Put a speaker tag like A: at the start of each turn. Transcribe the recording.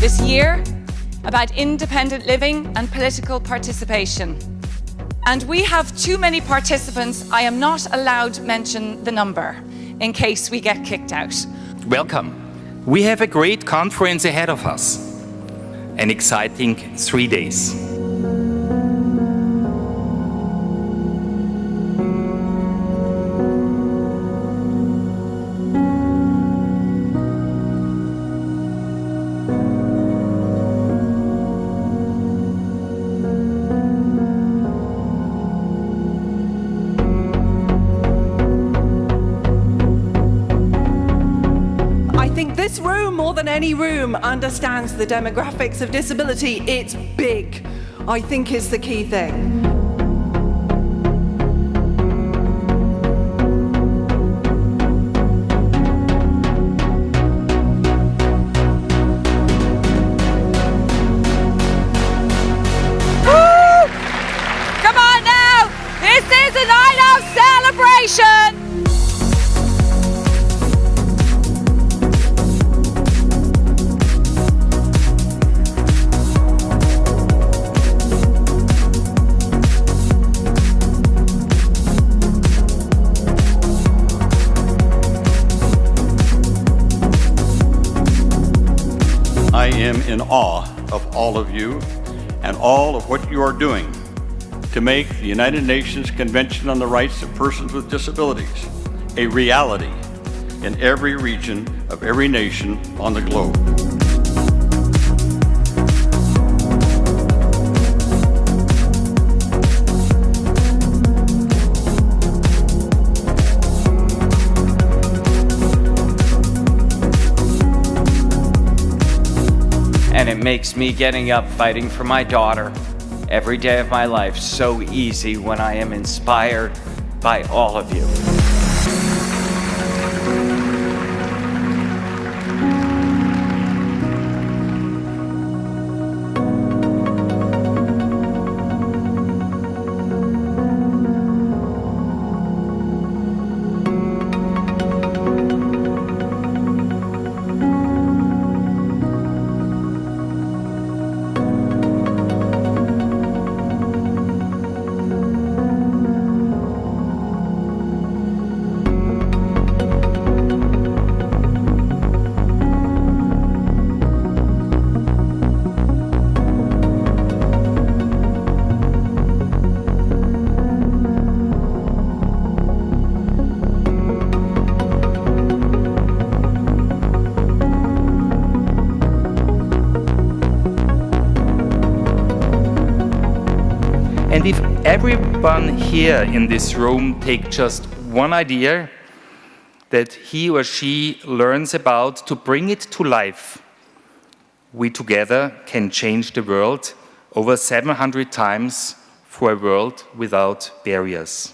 A: this year about independent living and political participation. And we have too many participants. I am not allowed to mention the number in case we get kicked out.
B: Welcome. We have a great conference ahead of us. An exciting three days.
C: This room, more than any room, understands the demographics of disability. It's big, I think is the key thing.
A: Come on now! This is a night of celebration!
D: Am in awe of all of you and all of what you are doing to make the United Nations Convention on the Rights of Persons with Disabilities a reality in every region of every nation on the globe.
E: And it makes me getting up fighting for my daughter every day of my life so easy when I am inspired by all of you.
B: And if everyone here in this room take just one idea that he or she learns about to bring it to life, we together can change the world over 700 times for a world without barriers.